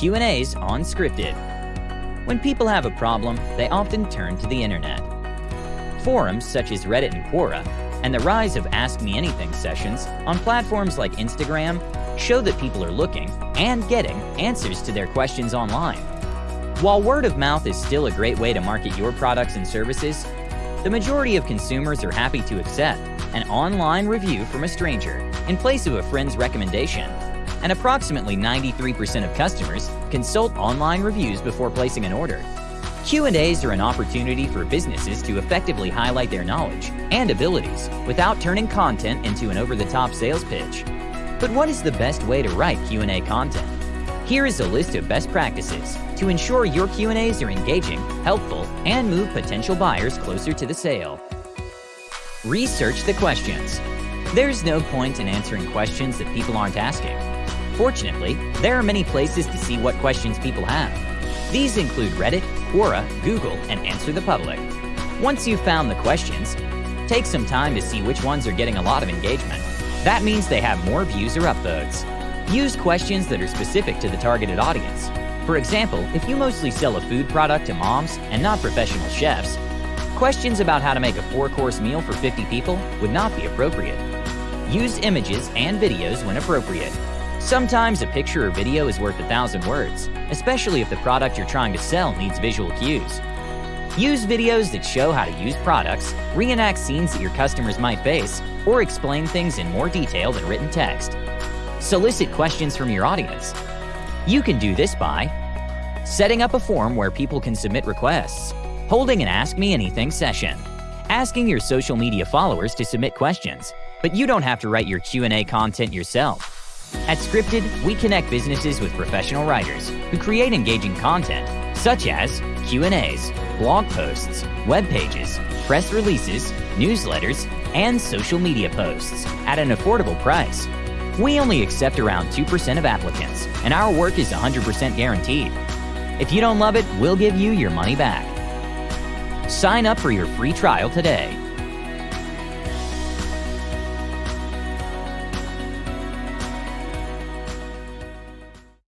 Q&As on Scripted. When people have a problem, they often turn to the internet. Forums such as Reddit and Quora, and the rise of Ask Me Anything sessions on platforms like Instagram show that people are looking and getting answers to their questions online. While word of mouth is still a great way to market your products and services, the majority of consumers are happy to accept an online review from a stranger in place of a friend's recommendation. And approximately 93% of customers consult online reviews before placing an order. Q&As are an opportunity for businesses to effectively highlight their knowledge and abilities without turning content into an over-the-top sales pitch. But what is the best way to write Q&A content? Here is a list of best practices to ensure your Q&As are engaging, helpful, and move potential buyers closer to the sale. Research the questions. There's no point in answering questions that people aren't asking. Fortunately, there are many places to see what questions people have. These include Reddit, Quora, Google, and Answer the Public. Once you've found the questions, take some time to see which ones are getting a lot of engagement. That means they have more views or upvotes. Use questions that are specific to the targeted audience. For example, if you mostly sell a food product to moms and not professional chefs, questions about how to make a four-course meal for 50 people would not be appropriate. Use images and videos when appropriate. Sometimes a picture or video is worth a thousand words, especially if the product you're trying to sell needs visual cues. Use videos that show how to use products, reenact scenes that your customers might face, or explain things in more detail than written text. Solicit questions from your audience. You can do this by setting up a form where people can submit requests, holding an Ask Me Anything session, asking your social media followers to submit questions, but you don't have to write your Q&A content yourself. At Scripted, we connect businesses with professional writers who create engaging content, such as Q&As, blog posts, web pages, press releases, newsletters, and social media posts at an affordable price. We only accept around 2% of applicants, and our work is 100% guaranteed. If you don't love it, we'll give you your money back. Sign up for your free trial today